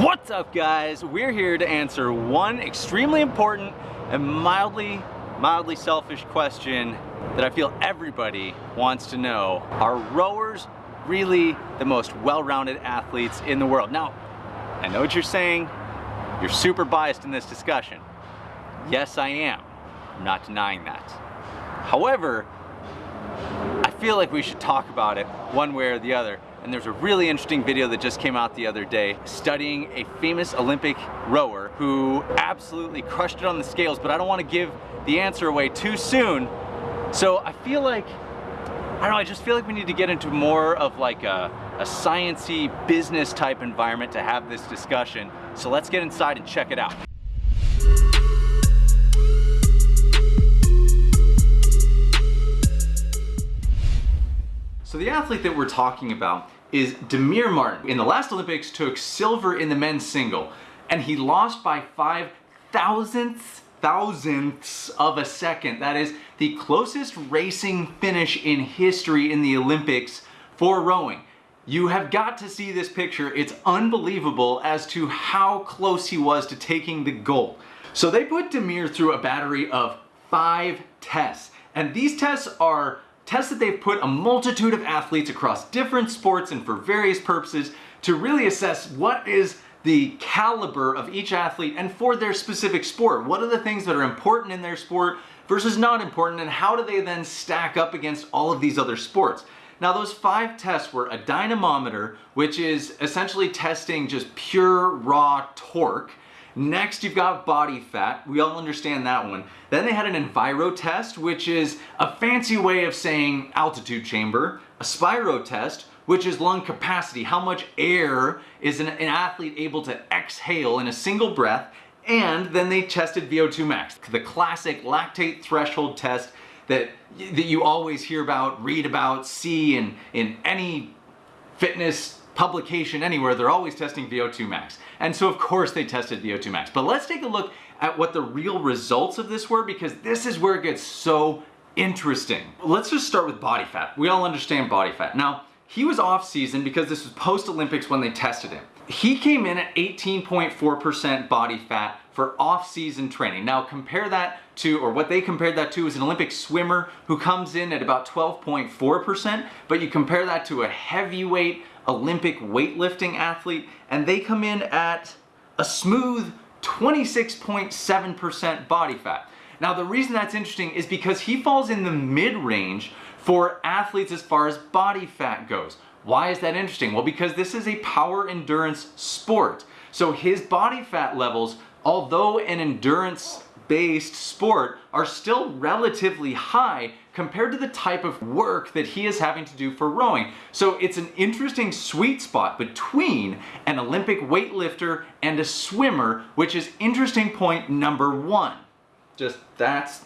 What's up guys? We're here to answer one extremely important and mildly, mildly selfish question that I feel everybody wants to know. Are rowers really the most well-rounded athletes in the world? Now, I know what you're saying. You're super biased in this discussion. Yes, I am. I'm not denying that. However, I feel like we should talk about it one way or the other and there's a really interesting video that just came out the other day studying a famous Olympic rower who absolutely crushed it on the scales, but I don't want to give the answer away too soon. So I feel like, I don't know, I just feel like we need to get into more of like a, a science-y business type environment to have this discussion. So let's get inside and check it out. So the athlete that we're talking about is Damir Martin. In the last Olympics took silver in the men's single and he lost by five thousandths thousandths of a second. That is the closest racing finish in history in the Olympics for rowing. You have got to see this picture. It's unbelievable as to how close he was to taking the gold. So they put Damir through a battery of five tests. And these tests are tests that they've put a multitude of athletes across different sports and for various purposes to really assess what is the caliber of each athlete and for their specific sport. What are the things that are important in their sport versus not important and how do they then stack up against all of these other sports? Now those five tests were a dynamometer, which is essentially testing just pure raw torque. Next, you've got body fat. We all understand that one. Then they had an enviro test, which is a fancy way of saying altitude chamber. A spiro test, which is lung capacity. How much air is an, an athlete able to exhale in a single breath? And then they tested VO2 max, the classic lactate threshold test that, that you always hear about, read about, see in, in any fitness publication anywhere, they're always testing VO2 max. And so of course they tested VO2 max. But let's take a look at what the real results of this were because this is where it gets so interesting. Let's just start with body fat. We all understand body fat. Now, he was off season because this was post Olympics when they tested him. He came in at 18.4% body fat for off-season training. Now compare that to, or what they compared that to is an Olympic swimmer who comes in at about 12.4%, but you compare that to a heavyweight Olympic weightlifting athlete, and they come in at a smooth 26.7% body fat. Now the reason that's interesting is because he falls in the mid-range for athletes as far as body fat goes. Why is that interesting? Well, because this is a power endurance sport. So his body fat levels, although an endurance based sport are still relatively high compared to the type of work that he is having to do for rowing. So it's an interesting sweet spot between an Olympic weightlifter and a swimmer, which is interesting point number one. Just that's,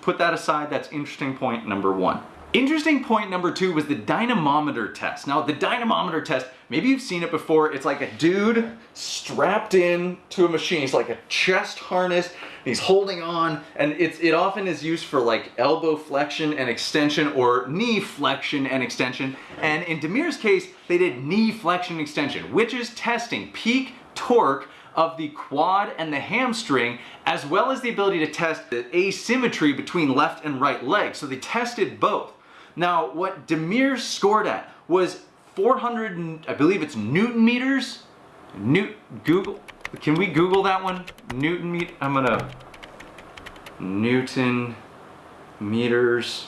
put that aside, that's interesting point number one. Interesting point number two was the dynamometer test. Now the dynamometer test, maybe you've seen it before, it's like a dude strapped in to a machine. It's like a chest harness, he's holding on, and it's, it often is used for like elbow flexion and extension or knee flexion and extension. And in Damir's case, they did knee flexion extension, which is testing peak torque of the quad and the hamstring, as well as the ability to test the asymmetry between left and right legs. So they tested both. Now, what Damir scored at was 400, I believe it's Newton meters. Newt, Google, can we Google that one? Newton meter, I'm gonna, Newton meters.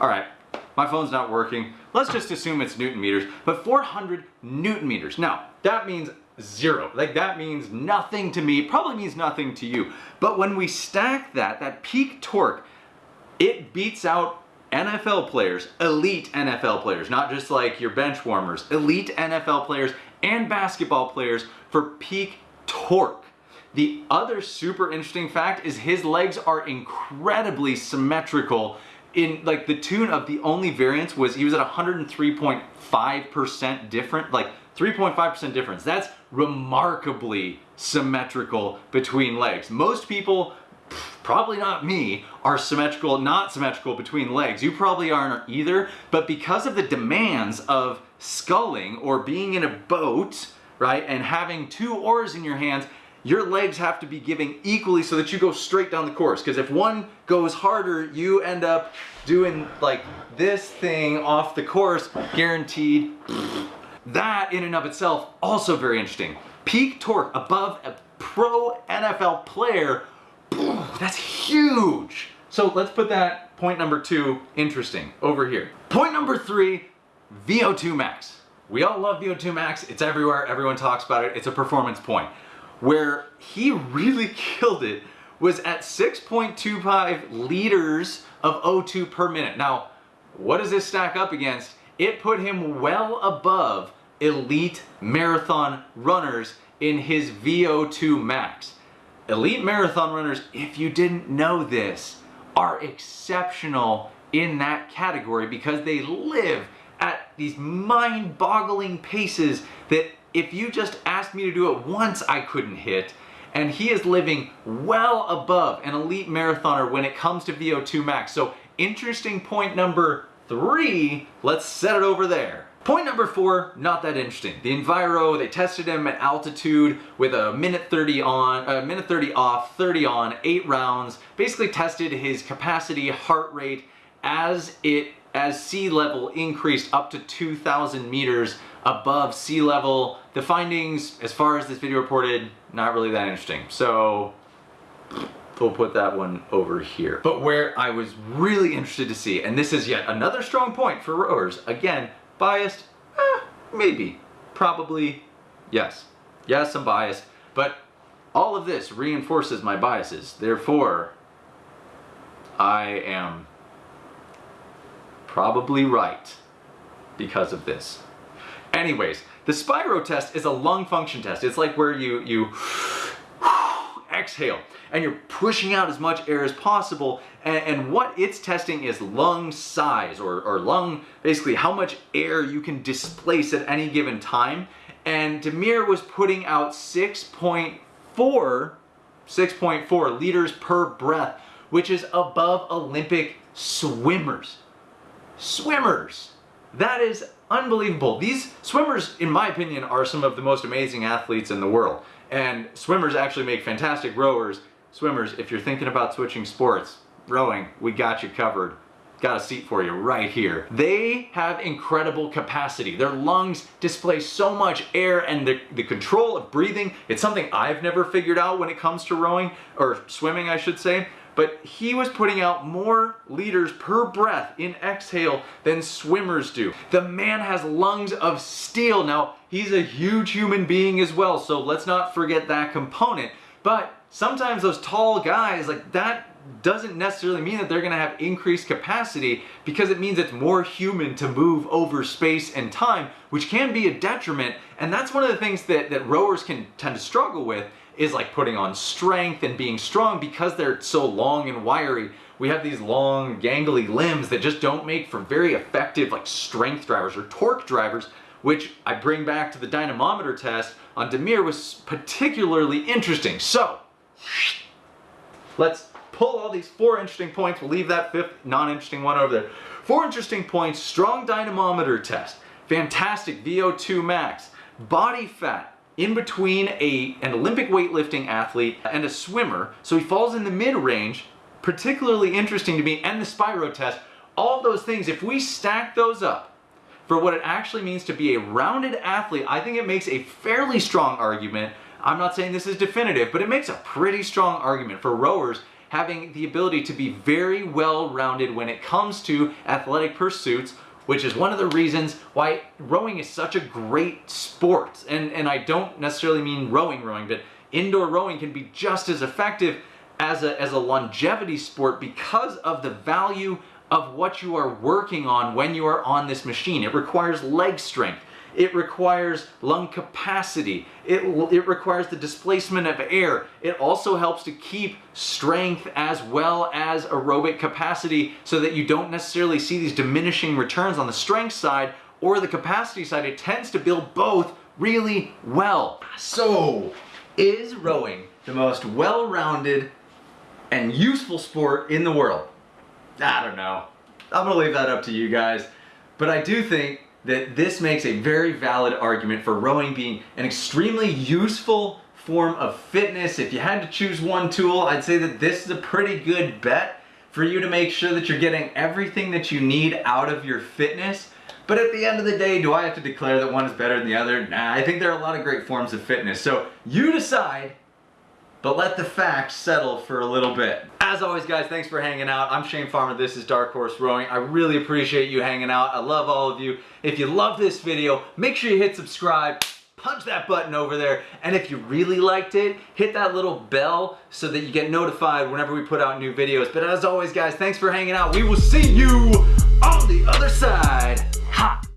All right, my phone's not working. Let's just assume it's Newton meters, but 400 Newton meters. Now, that means zero. Like that means nothing to me, probably means nothing to you. But when we stack that, that peak torque, it beats out NFL players, elite NFL players, not just like your bench warmers, elite NFL players and basketball players for peak torque. The other super interesting fact is his legs are incredibly symmetrical in like the tune of the only variance was he was at 103.5% different, like 3.5% difference. That's remarkably symmetrical between legs. Most people probably not me, are symmetrical, not symmetrical between legs. You probably aren't either, but because of the demands of sculling or being in a boat, right, and having two oars in your hands, your legs have to be giving equally so that you go straight down the course. Because if one goes harder, you end up doing like this thing off the course, guaranteed. That in and of itself, also very interesting. Peak torque above a pro NFL player, that's huge. So let's put that point number two, interesting, over here. Point number three, VO2 max. We all love VO2 max, it's everywhere, everyone talks about it, it's a performance point where he really killed it was at 6.25 liters of O2 per minute. Now, what does this stack up against? It put him well above elite marathon runners in his VO2 max. Elite marathon runners, if you didn't know this, are exceptional in that category because they live at these mind-boggling paces that if you just asked me to do it once, I couldn't hit. And he is living well above an elite marathoner when it comes to VO2 max. So interesting point number three, let's set it over there. Point number four, not that interesting. The Enviro, they tested him at altitude with a minute 30 on, a minute 30 off, 30 on, eight rounds. Basically tested his capacity, heart rate as it as sea level increased up to 2,000 meters above sea level. The findings, as far as this video reported, not really that interesting. So we'll put that one over here. But where I was really interested to see, and this is yet another strong point for rowers, again, biased, eh, maybe, probably, yes. Yes, I'm biased, but all of this reinforces my biases. Therefore, I am probably right because of this. Anyways, the Spiro test is a lung function test. It's like where you, you exhale and you're pushing out as much air as possible and, and what it's testing is lung size or, or lung, basically how much air you can displace at any given time. And Damir was putting out 6.4 6.4 liters per breath, which is above Olympic swimmers. Swimmers! That is unbelievable. These swimmers, in my opinion, are some of the most amazing athletes in the world. And swimmers actually make fantastic rowers. Swimmers, if you're thinking about switching sports, rowing, we got you covered. Got a seat for you right here. They have incredible capacity. Their lungs display so much air and the, the control of breathing, it's something I've never figured out when it comes to rowing, or swimming I should say but he was putting out more liters per breath in exhale than swimmers do. The man has lungs of steel. Now, he's a huge human being as well, so let's not forget that component. But sometimes those tall guys, like that doesn't necessarily mean that they're gonna have increased capacity because it means it's more human to move over space and time, which can be a detriment. And that's one of the things that, that rowers can tend to struggle with is like putting on strength and being strong because they're so long and wiry. We have these long gangly limbs that just don't make for very effective like strength drivers or torque drivers, which I bring back to the dynamometer test on Damir was particularly interesting. So, let's pull all these four interesting points. We'll leave that fifth non-interesting one over there. Four interesting points, strong dynamometer test, fantastic VO2 max, body fat, in between a, an Olympic weightlifting athlete and a swimmer, so he falls in the mid-range, particularly interesting to me, and the Spiro test, all those things, if we stack those up for what it actually means to be a rounded athlete, I think it makes a fairly strong argument. I'm not saying this is definitive, but it makes a pretty strong argument for rowers having the ability to be very well-rounded when it comes to athletic pursuits which is one of the reasons why rowing is such a great sport. And, and I don't necessarily mean rowing rowing, but indoor rowing can be just as effective as a, as a longevity sport because of the value of what you are working on when you are on this machine. It requires leg strength. It requires lung capacity. It, it requires the displacement of air. It also helps to keep strength as well as aerobic capacity so that you don't necessarily see these diminishing returns on the strength side or the capacity side. It tends to build both really well. So, is rowing the most well-rounded and useful sport in the world? I don't know. I'm gonna leave that up to you guys. But I do think that this makes a very valid argument for rowing being an extremely useful form of fitness. If you had to choose one tool, I'd say that this is a pretty good bet for you to make sure that you're getting everything that you need out of your fitness. But at the end of the day, do I have to declare that one is better than the other? Nah, I think there are a lot of great forms of fitness. So you decide but let the facts settle for a little bit. As always guys, thanks for hanging out. I'm Shane Farrar, this is Dark Horse Rowing. I really appreciate you hanging out. I love all of you. If you love this video, make sure you hit subscribe, punch that button over there, and if you really liked it, hit that little bell so that you get notified whenever we put out new videos. But as always guys, thanks for hanging out. We will see you on the other side. Ha!